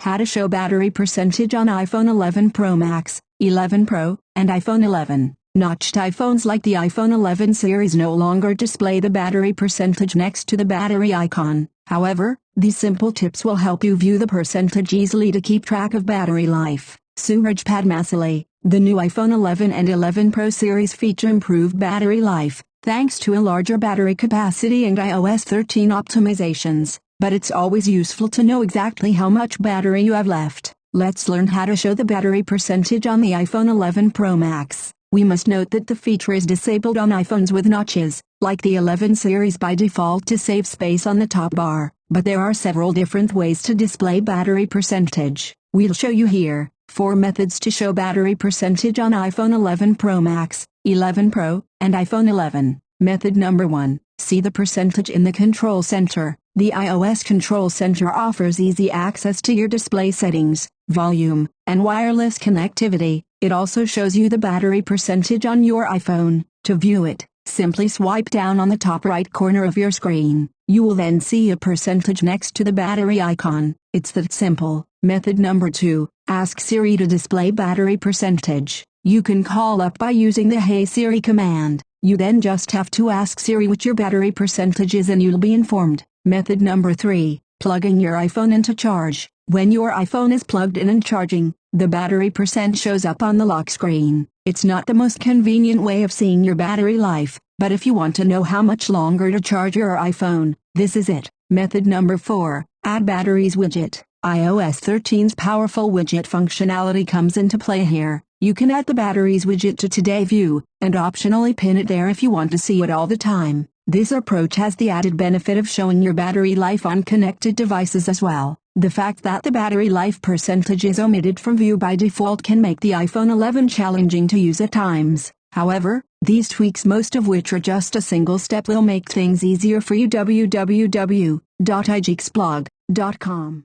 How to show battery percentage on iPhone 11 Pro Max, 11 Pro, and iPhone 11. Notched iPhones like the iPhone 11 series no longer display the battery percentage next to the battery icon. However, these simple tips will help you view the percentage easily to keep track of battery life. Suraj Padmasali, the new iPhone 11 and 11 Pro series feature improved battery life, thanks to a larger battery capacity and iOS 13 optimizations but it's always useful to know exactly how much battery you have left. Let's learn how to show the battery percentage on the iPhone 11 Pro Max. We must note that the feature is disabled on iPhones with notches, like the 11 series by default to save space on the top bar, but there are several different ways to display battery percentage. We'll show you here, 4 methods to show battery percentage on iPhone 11 Pro Max, 11 Pro, and iPhone 11. Method number 1. See the percentage in the control center. The iOS Control Center offers easy access to your display settings, volume, and wireless connectivity. It also shows you the battery percentage on your iPhone. To view it, simply swipe down on the top right corner of your screen. You will then see a percentage next to the battery icon. It's that simple. Method number 2. Ask Siri to display battery percentage. You can call up by using the Hey Siri command. You then just have to ask Siri what your battery percentage is and you'll be informed. Method number 3. Plugging your iPhone into charge. When your iPhone is plugged in and charging, the battery percent shows up on the lock screen. It's not the most convenient way of seeing your battery life, but if you want to know how much longer to charge your iPhone, this is it. Method number 4. Add batteries widget. iOS 13's powerful widget functionality comes into play here. You can add the batteries widget to Today View, and optionally pin it there if you want to see it all the time. This approach has the added benefit of showing your battery life on connected devices as well. The fact that the battery life percentage is omitted from view by default can make the iPhone 11 challenging to use at times. However, these tweaks most of which are just a single step will make things easier for you www.igeeksblog.com